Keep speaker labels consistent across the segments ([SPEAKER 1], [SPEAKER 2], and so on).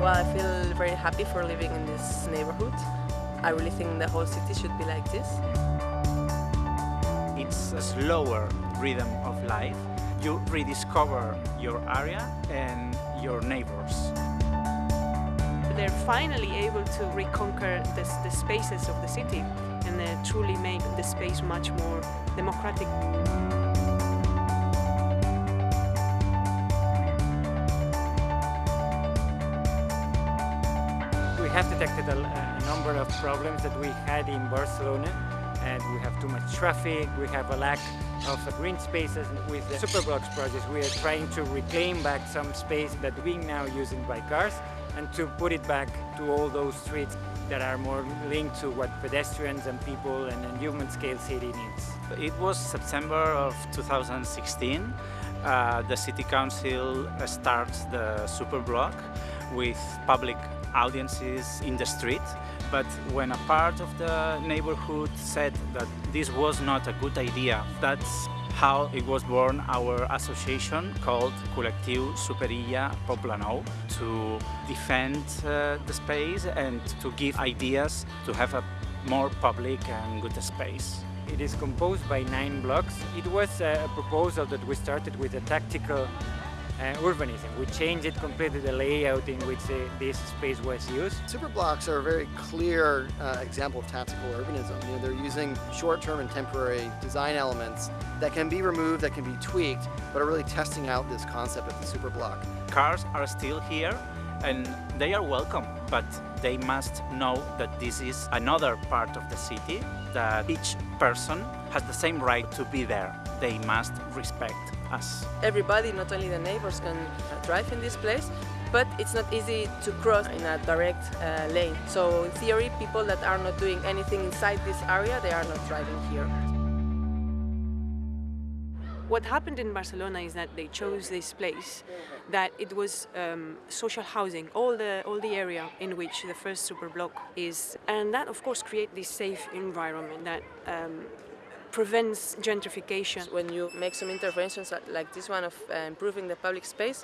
[SPEAKER 1] well, I feel very happy for living in this neighborhood. I really think the whole city should be like this.
[SPEAKER 2] It's a slower rhythm of life. You rediscover your area and your neighbors.
[SPEAKER 3] They're finally able to reconquer the, the spaces of the city and uh, truly make the space much more democratic.
[SPEAKER 4] Have detected a, a number of problems that we had in Barcelona and we have too much traffic, we have a lack of green spaces. With the Superblocks project we are trying to reclaim back some space that we now using by cars and to put it back to all those streets that are more linked to what pedestrians and people and, and human scale city needs.
[SPEAKER 2] It was September of 2016. Uh, the City Council starts the Superblock with public audiences in the street but when a part of the neighborhood said that this was not a good idea, that's how it was born our association called Col·lectiu Superilla Poblenou to defend uh, the space and to give ideas to have a more public and good space.
[SPEAKER 4] It is composed by nine blocks. It was a proposal that we started with a tactical uh, urbanism. We changed it completely the layout in which uh, this space was used.
[SPEAKER 5] Superblocks are a very clear uh, example of tactical urbanism. You know, they're using short-term and temporary design elements that can be removed, that can be tweaked, but are really testing out this concept of the superblock.
[SPEAKER 2] Cars are still here and they are welcome, but they must know that this is another part of the city, that each person has the same right to be there. They must respect us.
[SPEAKER 1] Everybody, not only the neighbors, can drive in this place, but it's not easy to cross in a direct uh, lane. So in theory, people that are not doing anything inside this area, they are not driving here.
[SPEAKER 3] What happened in Barcelona is that they chose this place, that it was um, social housing, all the, all the area in which the first super block is. And that, of course, create this safe environment that um, prevents gentrification.
[SPEAKER 1] When you make some interventions like this one of uh, improving the public space,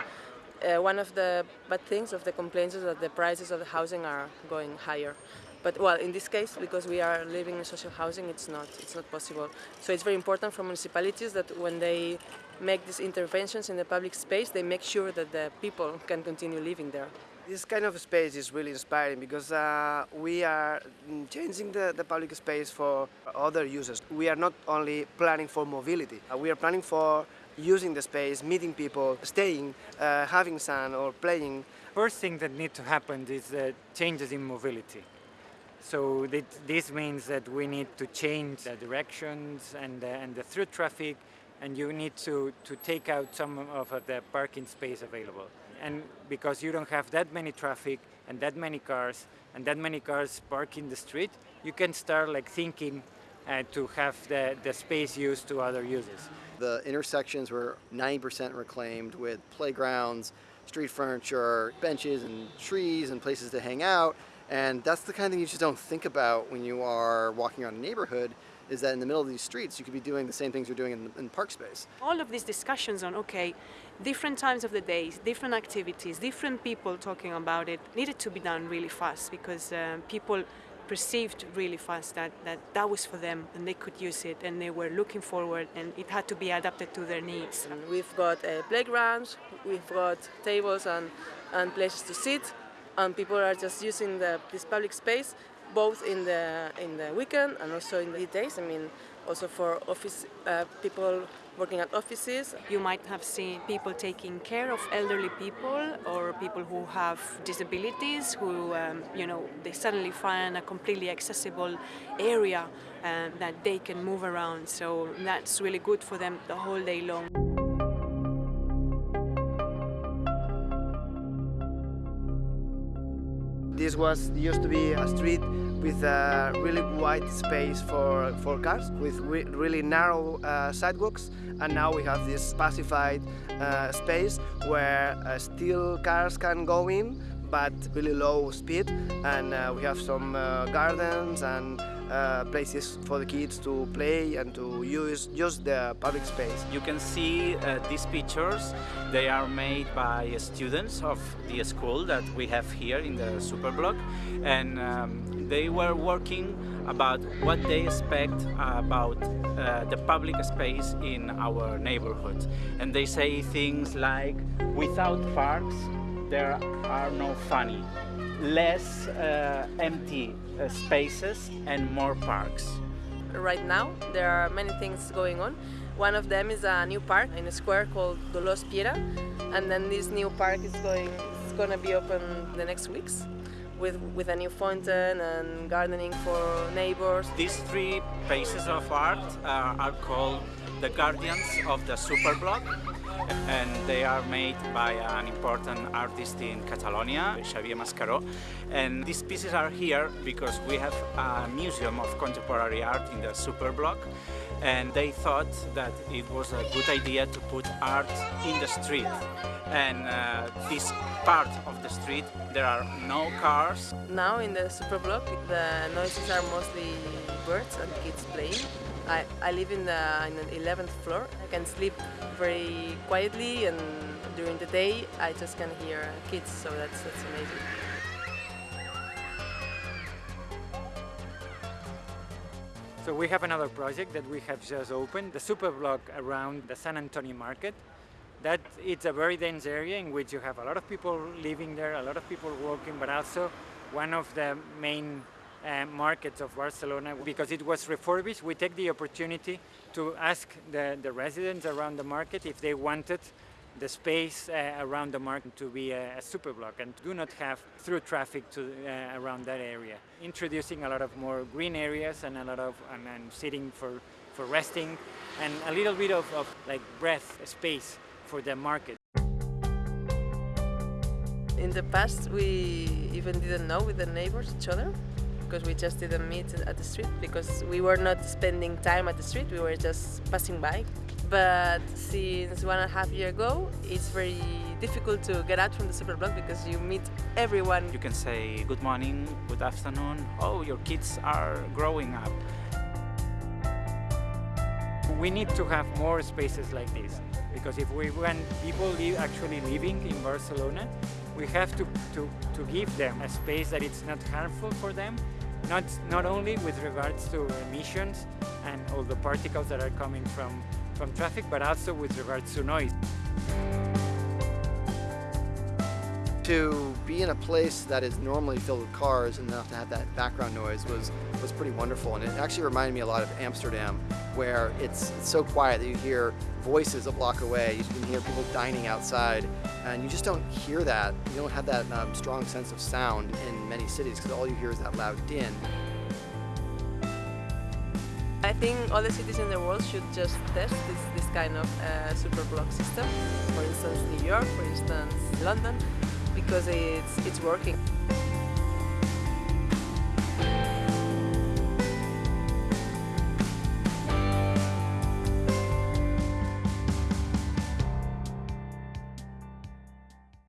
[SPEAKER 1] uh, one of the bad things of the complaints is that the prices of the housing are going higher. But well, in this case, because we are living in social housing, it's not, it's not possible. So it's very important for municipalities that when they make these interventions in the public space, they make sure that the people can continue living there.
[SPEAKER 6] This kind of space is really inspiring because uh, we are changing the, the public space for other users. We are not only planning for mobility, uh, we are planning for using the space, meeting people, staying, uh, having sun or playing.
[SPEAKER 4] First thing that needs to happen is uh, changes in mobility. So this means that we need to change the directions and, and the through traffic and you need to, to take out some of the parking space available and because you don't have that many traffic and that many cars and that many cars park in the street, you can start like thinking uh, to have the, the space used to other uses.
[SPEAKER 5] The intersections were 90% reclaimed with playgrounds, street furniture, benches and trees and places to hang out. And that's the kind of thing you just don't think about when you are walking around a neighborhood is that in the middle of these streets you could be doing the same things you're doing in, in park space.
[SPEAKER 3] All of these discussions on, okay, different times of the day, different activities, different people talking about it needed to be done really fast because uh, people perceived really fast that, that that was for them and they could use it and they were looking forward and it had to be adapted to their needs.
[SPEAKER 1] And we've got uh, playgrounds, we've got tables and, and places to sit and people are just using the, this public space both in the in the weekend and also in the days. I mean, also for office uh, people working at offices.
[SPEAKER 3] You might have seen people taking care of elderly people or people who have disabilities who, um, you know, they suddenly find a completely accessible area uh, that they can move around. So that's really good for them the whole day long.
[SPEAKER 6] This was used to be a street with a really wide space for, for cars, with re really narrow uh, sidewalks, and now we have this pacified uh, space where uh, still cars can go in, but really low speed, and uh, we have some uh, gardens and uh, places for the kids to play and to use just the public space.
[SPEAKER 2] You can see uh, these pictures. They are made by students of the school that we have here in the Superblock and um, they were working about what they expect about uh, the public space in our neighborhood. And they say things like, without parks, there are no funny. Less uh, empty uh, spaces and more parks.
[SPEAKER 1] Right now, there are many things going on. One of them is a new park in a square called Dolors Piera, and then this new park is going, it's going to be open the next weeks with, with a new fountain and gardening for neighbors.
[SPEAKER 2] These three pieces of art uh, are called the guardians of the Superblock and they are made by an important artist in Catalonia, Xavier Mascaró. And these pieces are here because we have a museum of contemporary art in the Superblock and they thought that it was a good idea to put art in the street. And uh, this part of the street, there are no cars.
[SPEAKER 1] Now in the Superblock, the noises are mostly birds and kids playing. I, I live in the, in the 11th floor. I can sleep very quietly and during the day I just can hear kids, so that's, that's amazing.
[SPEAKER 4] So we have another project that we have just opened, the Superblock around the Sant Antoni Market. That it's a very dense area in which you have a lot of people living there, a lot of people working, but also one of the main uh, markets of Barcelona because it was refurbished. We take the opportunity to ask the, the residents around the market if they wanted the space uh, around the market to be a, a superblock and do not have through traffic to, uh, around that area. Introducing a lot of more green areas and a lot of and, and sitting for, for resting and a little bit of, of like breath space for the market.
[SPEAKER 1] In the past we even didn't know with the neighbors each other because we just didn't meet at the street because we were not spending time at the street, we were just passing by. But since one and a half year ago, it's very difficult to get out from the superblock because you meet everyone.
[SPEAKER 2] You can say good morning, good afternoon, oh, your kids are growing up.
[SPEAKER 4] We need to have more spaces like this because if we want people live, actually living in Barcelona, we have to, to, to give them a space that it's not harmful for them, not, not only with regards to emissions and all the particles that are coming from, from traffic, but also with regards to noise.
[SPEAKER 5] To be in a place that is normally filled with cars and not to have that background noise was, was pretty wonderful. And it actually reminded me a lot of Amsterdam, where it's, it's so quiet that you hear voices a block away. You can hear people dining outside, and you just don't hear that. You don't have that um, strong sense of sound in many cities because all you hear is that loud din.
[SPEAKER 1] I think all the cities in the world should just test this, this kind of uh, super block system. For instance, New York, for instance, London, because it's, it's working.